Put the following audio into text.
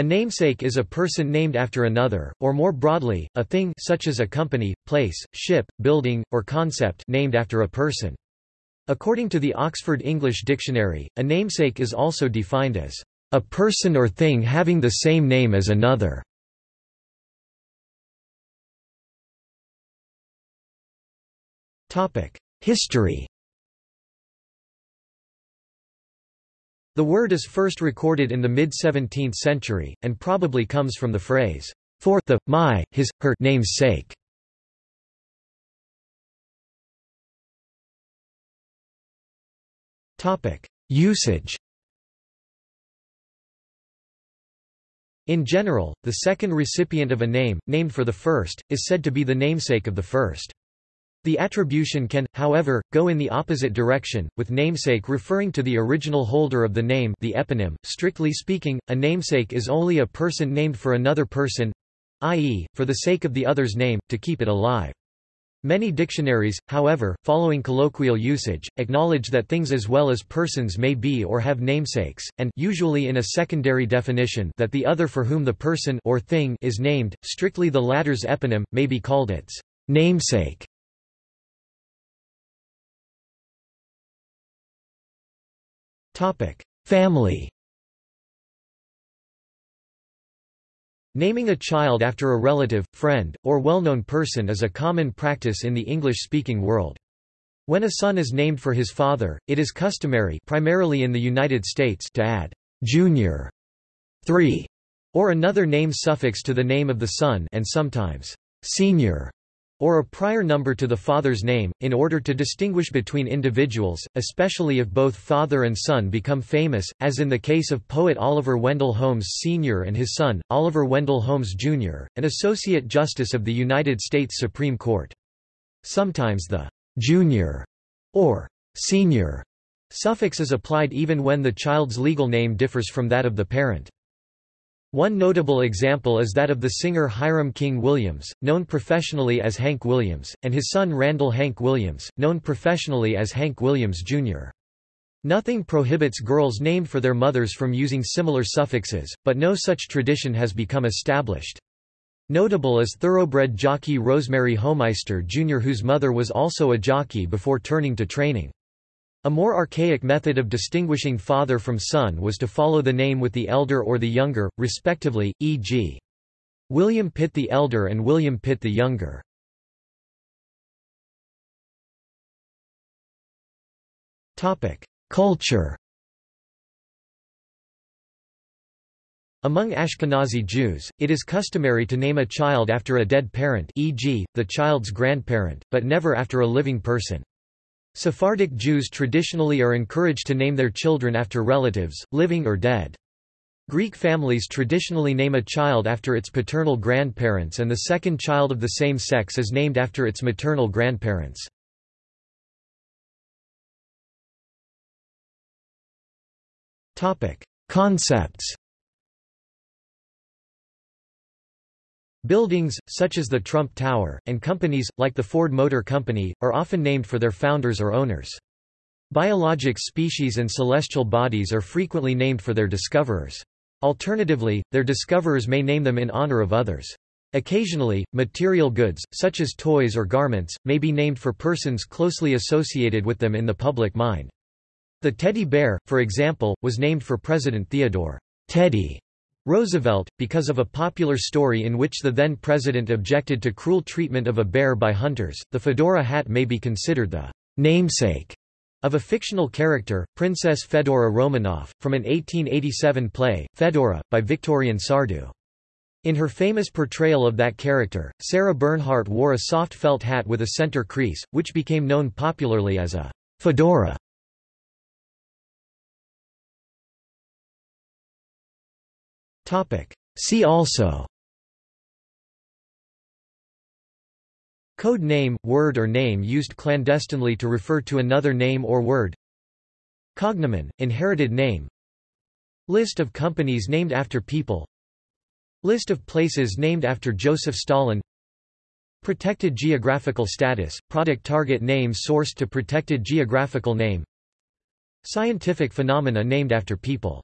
A namesake is a person named after another, or more broadly, a thing such as a company, place, ship, building, or concept named after a person. According to the Oxford English Dictionary, a namesake is also defined as a person or thing having the same name as another. History The word is first recorded in the mid-17th century, and probably comes from the phrase, for, the, my, his, her name's sake. Usage In general, the second recipient of a name, named for the first, is said to be the namesake of the first. The attribution can, however, go in the opposite direction, with namesake referring to the original holder of the name the eponym. Strictly speaking, a namesake is only a person named for another person i.e., for the sake of the other's name, to keep it alive. Many dictionaries, however, following colloquial usage, acknowledge that things as well as persons may be or have namesakes, and usually in a secondary definition that the other for whom the person or thing is named, strictly the latter's eponym, may be called its namesake. Family Naming a child after a relative, friend, or well-known person is a common practice in the English-speaking world. When a son is named for his father, it is customary primarily in the United States to add «junior» 3 or another name suffix to the name of the son and sometimes «senior» or a prior number to the father's name, in order to distinguish between individuals, especially if both father and son become famous, as in the case of poet Oliver Wendell Holmes Sr. and his son, Oliver Wendell Holmes Jr., an Associate Justice of the United States Supreme Court. Sometimes the «junior» or «senior» suffix is applied even when the child's legal name differs from that of the parent. One notable example is that of the singer Hiram King Williams, known professionally as Hank Williams, and his son Randall Hank Williams, known professionally as Hank Williams, Jr. Nothing prohibits girls named for their mothers from using similar suffixes, but no such tradition has become established. Notable is thoroughbred jockey Rosemary Homeister Jr. whose mother was also a jockey before turning to training. A more archaic method of distinguishing father from son was to follow the name with the elder or the younger, respectively, e.g. William Pitt the Elder and William Pitt the Younger. Culture Among Ashkenazi Jews, it is customary to name a child after a dead parent e.g., the child's grandparent, but never after a living person. Sephardic Jews traditionally are encouraged to name their children after relatives, living or dead. Greek families traditionally name a child after its paternal grandparents and the second child of the same sex is named after its maternal grandparents. Concepts Buildings, such as the Trump Tower, and companies, like the Ford Motor Company, are often named for their founders or owners. Biologic species and celestial bodies are frequently named for their discoverers. Alternatively, their discoverers may name them in honor of others. Occasionally, material goods, such as toys or garments, may be named for persons closely associated with them in the public mind. The teddy bear, for example, was named for President Theodore Teddy Roosevelt, because of a popular story in which the then president objected to cruel treatment of a bear by hunters, the fedora hat may be considered the namesake of a fictional character, Princess Fedora Romanoff, from an 1887 play, Fedora, by Victorien Sardou. In her famous portrayal of that character, Sarah Bernhardt wore a soft felt hat with a center crease, which became known popularly as a fedora. See also. Code name, word or name used clandestinely to refer to another name or word. Cognomen, inherited name. List of companies named after people. List of places named after Joseph Stalin. Protected geographical status, product target name sourced to protected geographical name. Scientific phenomena named after people